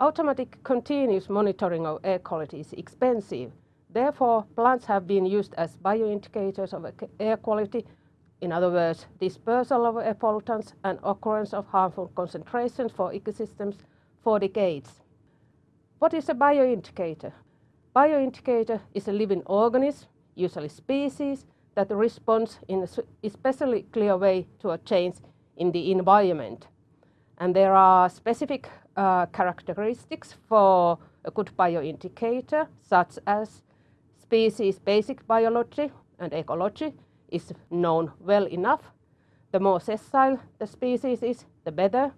Automatic continuous monitoring of air quality is expensive. Therefore, plants have been used as bioindicators of air quality, in other words, dispersal of air pollutants and occurrence of harmful concentrations for ecosystems for decades. What is a bioindicator? Bioindicator is a living organism, usually species, that responds in a especially clear way to a change in the environment. And there are specific uh, characteristics for a good bioindicator, such as species basic biology and ecology is known well enough. The more sessile the species is, the better.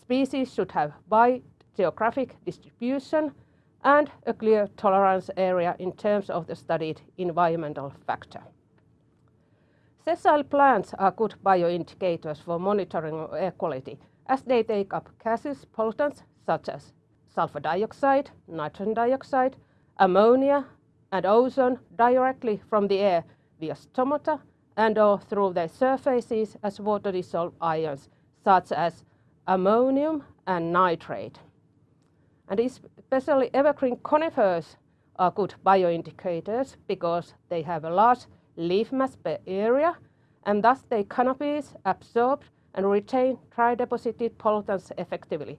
Species should have wide geographic distribution and a clear tolerance area in terms of the studied environmental factor. Sessile plants are good bioindicators for monitoring air quality as they take up gaseous pollutants such as sulfur dioxide, nitrogen dioxide, ammonia and ozone directly from the air via stomata and or through their surfaces as water-dissolved ions such as ammonium and nitrate. And especially evergreen conifers are good bioindicators because they have a large leaf mass per area and thus their canopies absorb and retain dry deposited pollutants effectively.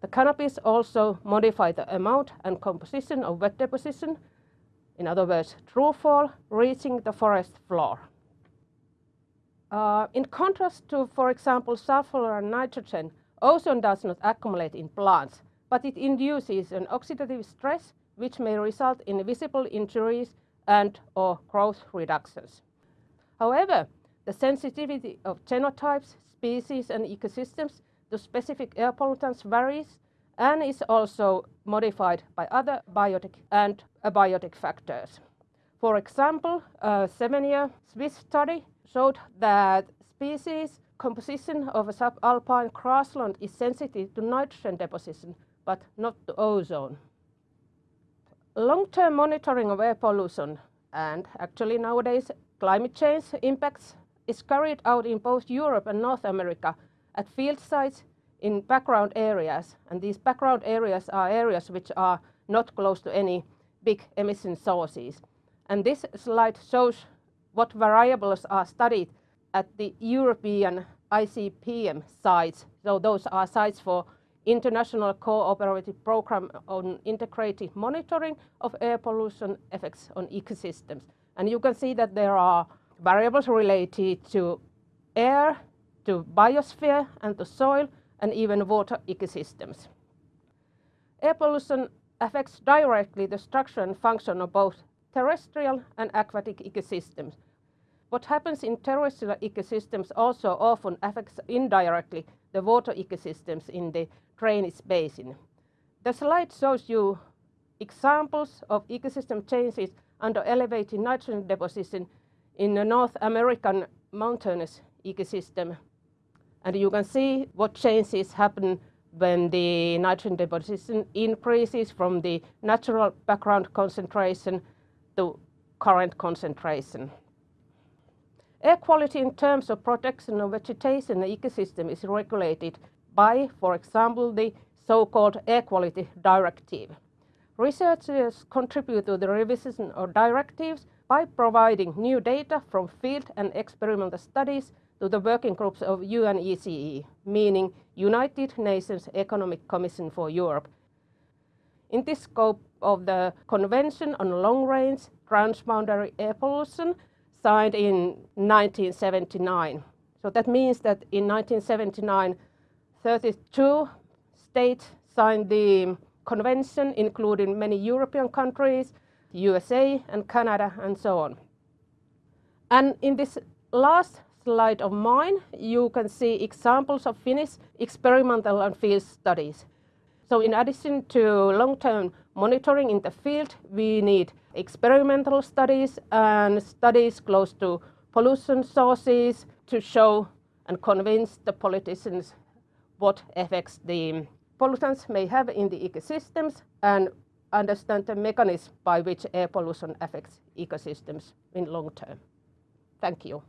The canopies also modify the amount and composition of wet deposition, in other words, throughfall, reaching the forest floor. Uh, in contrast to, for example, sulfur and nitrogen, ozone does not accumulate in plants, but it induces an oxidative stress which may result in visible injuries and or growth reductions. However, the sensitivity of genotypes, species and ecosystems to specific air pollutants varies and is also modified by other biotic and abiotic factors. For example, a seven-year Swiss study showed that species composition of a subalpine grassland is sensitive to nitrogen deposition, but not to ozone. Long-term monitoring of air pollution and actually nowadays climate change impacts is carried out in both Europe and North America at field sites in background areas. And these background areas are areas which are not close to any big emission sources. And this slide shows what variables are studied at the European ICPM sites. So those are sites for International Cooperative Program on Integrated Monitoring of Air Pollution Effects on Ecosystems. And you can see that there are variables related to air, to biosphere and to soil and even water ecosystems. Air pollution affects directly the structure and function of both terrestrial and aquatic ecosystems. What happens in terrestrial ecosystems also often affects indirectly the water ecosystems in the drainage basin. The slide shows you examples of ecosystem changes under elevated nitrogen deposition in the North American mountainous ecosystem. And you can see what changes happen when the nitrogen deposition increases from the natural background concentration to current concentration. Air quality in terms of protection of vegetation and ecosystem is regulated by, for example, the so-called Air Quality Directive. Researchers contribute to the revision of directives by providing new data from field and experimental studies to the working groups of UNECE, meaning United Nations Economic Commission for Europe. In this scope of the Convention on Long-Range Transboundary Air Pollution, signed in 1979. So that means that in 1979, 32 states signed the convention, including many European countries, USA and Canada and so on. And in this last slide of mine, you can see examples of Finnish experimental and field studies. So in addition to long-term monitoring in the field, we need experimental studies and studies close to pollution sources to show and convince the politicians what effects the pollutants may have in the ecosystems and understand the mechanism by which air pollution affects ecosystems in long term. Thank you.